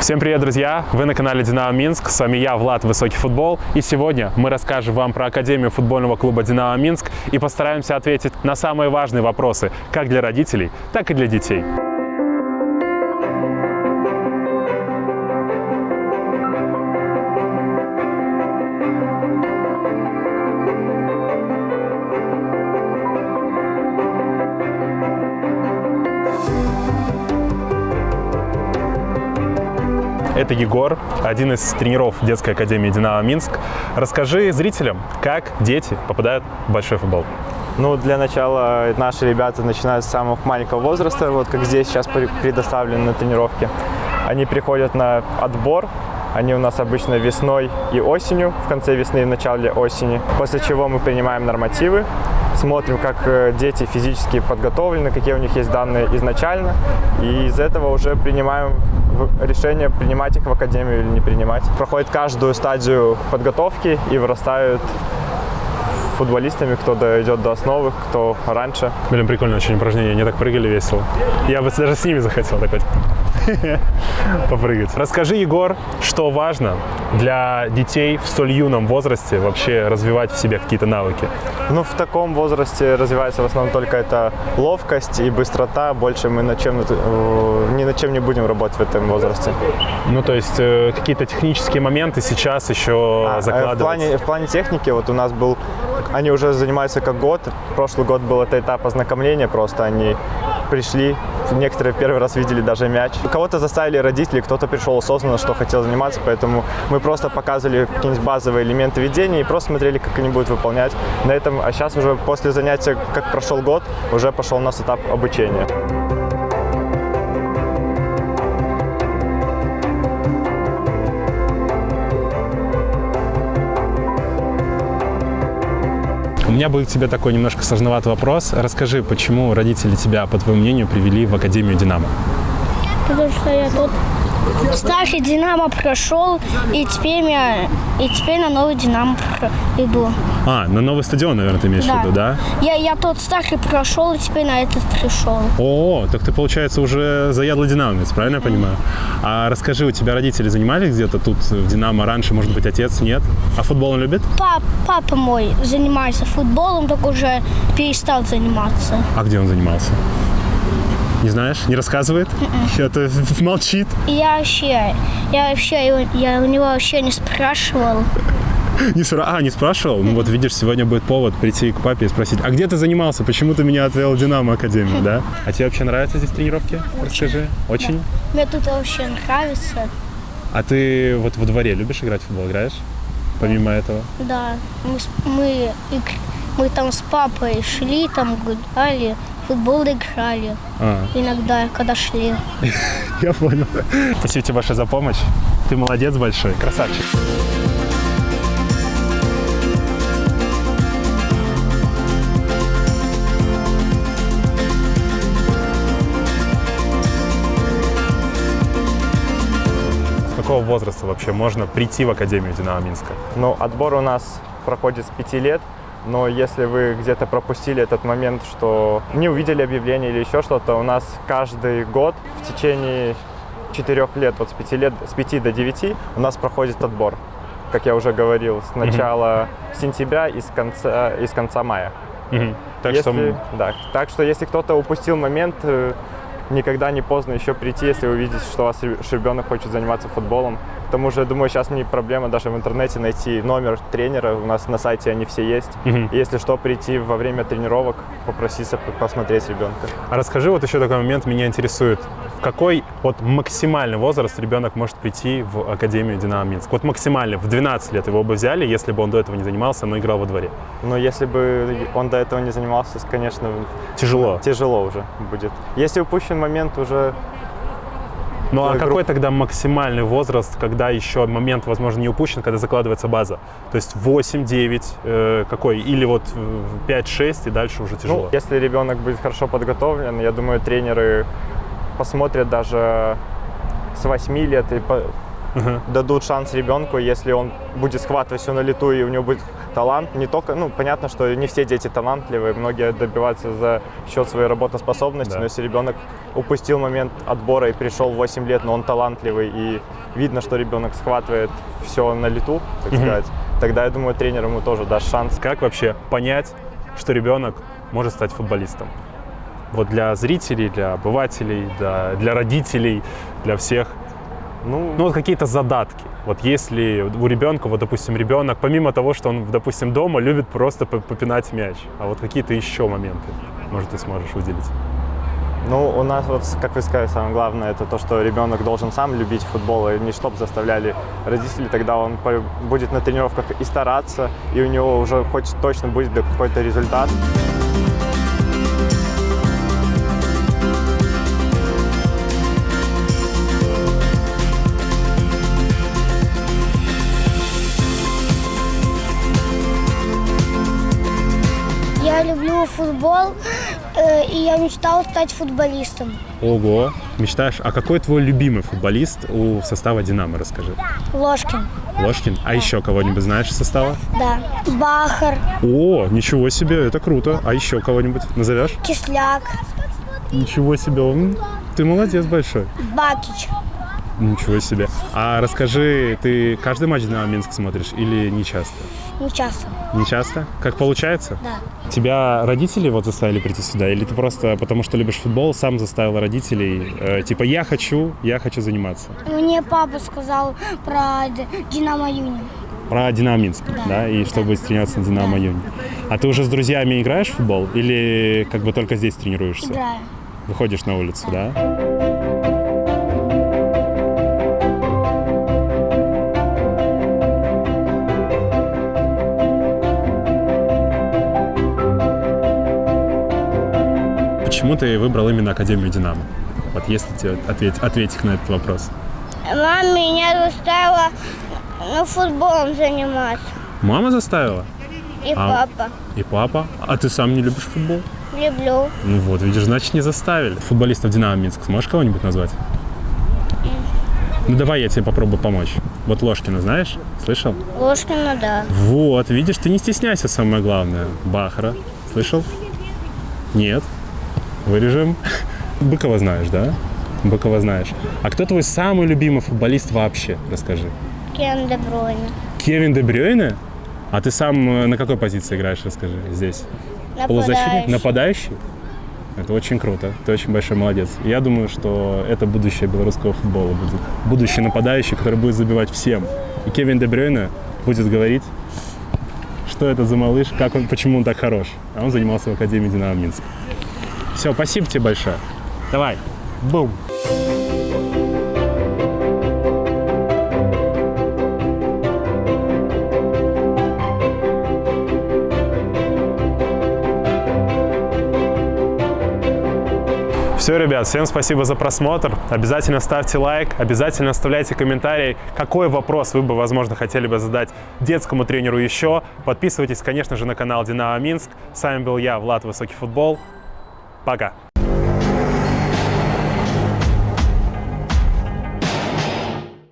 Всем привет, друзья! Вы на канале Динамо Минск. С вами я, Влад Высокий Футбол. И сегодня мы расскажем вам про Академию футбольного клуба Динамо Минск и постараемся ответить на самые важные вопросы как для родителей, так и для детей. Это Егор, один из тренеров детской академии «Динамо Минск». Расскажи зрителям, как дети попадают в большой футбол. Ну, для начала наши ребята начинают с самого маленького возраста, вот как здесь сейчас предоставлены на тренировке. Они приходят на отбор, они у нас обычно весной и осенью, в конце весны и в начале осени. После чего мы принимаем нормативы, смотрим, как э, дети физически подготовлены, какие у них есть данные изначально. И из этого уже принимаем решение, принимать их в академию или не принимать. Проходит каждую стадию подготовки и вырастают футболистами, кто дойдет до основы, кто раньше. Блин, прикольно очень упражнение, они так прыгали весело. Я бы даже с ними захотел такой попрыгать. Расскажи, Егор, что важно для детей в столь юном возрасте вообще развивать в себе какие-то навыки? Ну, в таком возрасте развивается в основном только это ловкость и быстрота. Больше мы над чем, э, ни над чем не будем работать в этом возрасте. Ну, то есть э, какие-то технические моменты сейчас еще а, закладывать? В плане, в плане техники вот у нас был они уже занимаются как год. Прошлый год был это этап ознакомления, просто они пришли, некоторые первый раз видели даже мяч. Кого-то заставили родители, кто-то пришел осознанно, что хотел заниматься, поэтому мы просто показывали какие-нибудь базовые элементы ведения и просто смотрели, как они будут выполнять. На этом, а сейчас уже после занятия, как прошел год, уже пошел у нас этап обучения. У меня будет к тебе такой немножко сложноватый вопрос. Расскажи, почему родители тебя, по твоему мнению, привели в Академию «Динамо»? Потому что я тут старый Динамо прошел, и теперь, я, и теперь на новый Динамо иду. А, на новый стадион, наверное, ты имеешь да. в виду, да? Я, я тот старый прошел, и теперь на этот пришел. О, так ты, получается, уже заядлый динамовец, правильно я понимаю? А расскажи, у тебя родители занимались где-то тут в Динамо раньше, может быть, отец, нет? А футбол он любит? Пап, папа мой занимается футболом, только уже перестал заниматься. А где он занимался? Не знаешь? Не рассказывает? Это молчит. Я вообще, я вообще, я у него вообще не спрашивал. Не спра... А, не спрашивал? Ну вот видишь, сегодня будет повод прийти к папе и спросить, а где ты занимался? Почему ты меня отвел в Динамо Академию, да? А тебе вообще нравятся здесь тренировки? Расскажи. Очень? Мне тут вообще нравится. А ты вот во дворе любишь играть в футбол? Играешь? Помимо этого? Да. Мы, мы, мы там с папой шли, там гуляли, футбол играли. А. Иногда, когда шли. Я понял. Спасибо тебе большое за помощь. Ты молодец большой, красавчик. С какого возраста вообще можно прийти в Академию Динамо Минска? Ну, отбор у нас проходит с пяти лет но если вы где-то пропустили этот момент, что не увидели объявление или еще что-то, у нас каждый год в течение четырех лет, вот с пяти лет, с пяти до девяти у нас проходит отбор, как я уже говорил, с начала mm-hmm. сентября и с конца, и с конца мая. Mm-hmm. Так, если, что... да, так что если кто-то упустил момент, э, никогда не поздно еще прийти, если вы видите, что у вас ребенок хочет заниматься футболом. К тому же, думаю, сейчас не проблема даже в интернете найти номер тренера. У нас на сайте они все есть. Угу. если что, прийти во время тренировок, попроситься посмотреть ребенка. А расскажи, вот еще такой момент меня интересует. В какой вот максимальный возраст ребенок может прийти в Академию Динамо Минск? Вот максимальный, в 12 лет его бы взяли, если бы он до этого не занимался, но играл во дворе. Но если бы он до этого не занимался, конечно... Тяжело. Тяжело уже будет. Если упущен момент, уже ну а какой тогда максимальный возраст, когда еще момент, возможно, не упущен, когда закладывается база? То есть 8, 9, э, какой? Или вот 5, 6 и дальше уже тяжело? Ну, если ребенок будет хорошо подготовлен, я думаю, тренеры посмотрят даже с 8 лет и по, дадут шанс ребенку, если он будет схватывать все на лету и у него будет талант. Не только, ну, понятно, что не все дети талантливые, многие добиваются за счет своей работоспособности, Да. но если ребенок упустил момент отбора и пришел в 8 лет, но он талантливый и видно, что ребенок схватывает все на лету, так сказать, тогда, я думаю, тренер ему тоже даст шанс. Как вообще понять, что ребенок может стать футболистом? Вот для зрителей, для обывателей, для, для родителей, для всех. Ну, Ну, вот какие-то задатки. Вот если у ребенка, вот, допустим, ребенок, помимо того, что он, допустим, дома любит просто по- попинать мяч, а вот какие-то еще моменты, может, ты сможешь выделить? Ну, у нас, вот, как вы сказали, самое главное, это то, что ребенок должен сам любить футбол, и не чтоб заставляли родители, тогда он будет на тренировках и стараться, и у него уже хоть точно будет какой-то результат. Я люблю футбол, э, и я мечтал стать футболистом. Ого! Мечтаешь? А какой твой любимый футболист у состава «Динамо», расскажи? Ложкин. Ложкин? А еще кого-нибудь знаешь из состава? Да. Бахар, О, ничего себе, это круто. А еще кого-нибудь назовешь? Кисляк, Ничего себе, м, ты молодец большой. Бакич. Ничего себе. А расскажи, ты каждый матч «Динамо Минск» смотришь или не часто? Не часто. Не часто? Как получается? Да. Тебя родители вот заставили прийти сюда? Или ты просто потому что любишь футбол, сам заставил родителей? э, типа, я хочу, я хочу заниматься. Мне папа сказал про Динамо Юни. Про «Динамо Минск», да? Да. И что будет тренироваться на «Динамо Да. Юни». А ты уже с друзьями играешь в футбол? Или как бы только здесь тренируешься? Играю. Выходишь на улицу, да? Почему ты выбрал именно Академию «Динамо»? Вот если тебе ответь, ответить на этот вопрос. Мама меня заставила ну, футболом заниматься. Мама заставила? И А. папа. И папа? А ты сам не любишь футбол? Люблю. Ну вот, видишь, значит, не заставили. Футболистов «Динамо Минск» сможешь кого-нибудь назвать? Ну давай я тебе попробую помочь. Вот Ложкина знаешь? Слышал? Ложкина, да. Вот, видишь, ты не стесняйся, самое главное. Бахара. Слышал? Нет. Вырежем. Быкова знаешь, да? Быкова знаешь. А кто твой самый любимый футболист вообще? Расскажи. Кен Де Брuyне. Кевин Де Брюйне? А ты сам э, на какой позиции играешь, расскажи, здесь? Полузащитник? Нападающий. Нападающий? Это очень круто. Ты очень большой молодец. Я думаю, что это будущее белорусского футбола будет. Будущий нападающий, который будет забивать всем. И Кевин Де Брюйне будет говорить, что это за малыш, как он, почему он так хорош. А он занимался в Академии Динамо Минск. Все, спасибо тебе большое. Давай. Бум. Все, ребят, всем спасибо за просмотр. Обязательно ставьте лайк, обязательно оставляйте комментарий, какой вопрос вы бы, возможно, хотели бы задать детскому тренеру еще. Подписывайтесь, конечно же, на канал Динамо Минск. С вами был я, Влад Высокий Футбол. Пока.